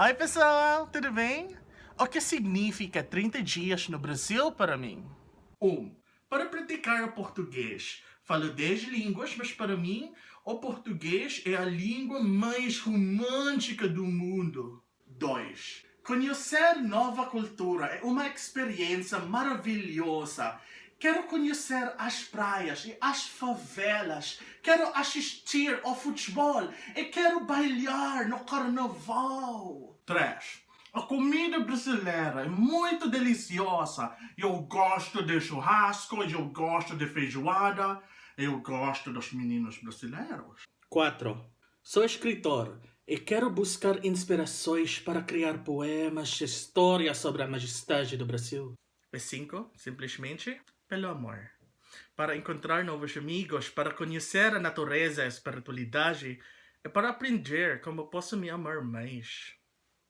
Oi pessoal, tudo bem? O que significa 30 dias no Brasil para mim? 1. Um, para praticar o português. Falo 10 línguas, mas para mim o português é a língua mais romântica do mundo. 2. Conhecer nova cultura é uma experiência maravilhosa. Quero conhecer as praias e as favelas. Quero assistir ao futebol e quero bailar no carnaval. 3. A comida brasileira é muito deliciosa. Eu gosto de churrasco, eu gosto de feijoada, eu gosto dos meninos brasileiros. 4. Sou escritor e quero buscar inspirações para criar poemas e histórias sobre a majestade do Brasil. E 5. Simplesmente pelo amor. Para encontrar novos amigos, para conhecer a natureza e a espiritualidade e para aprender como posso me amar mais.